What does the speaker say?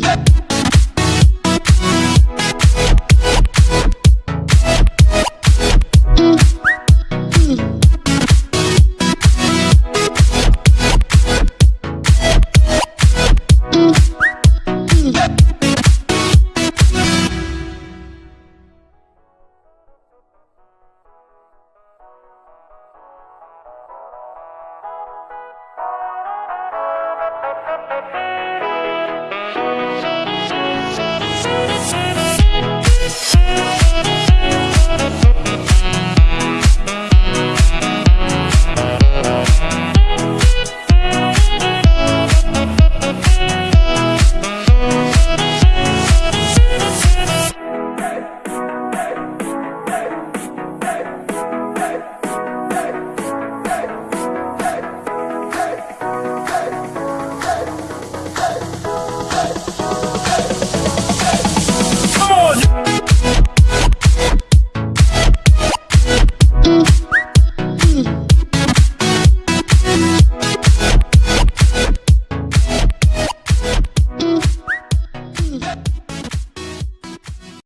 Yeah.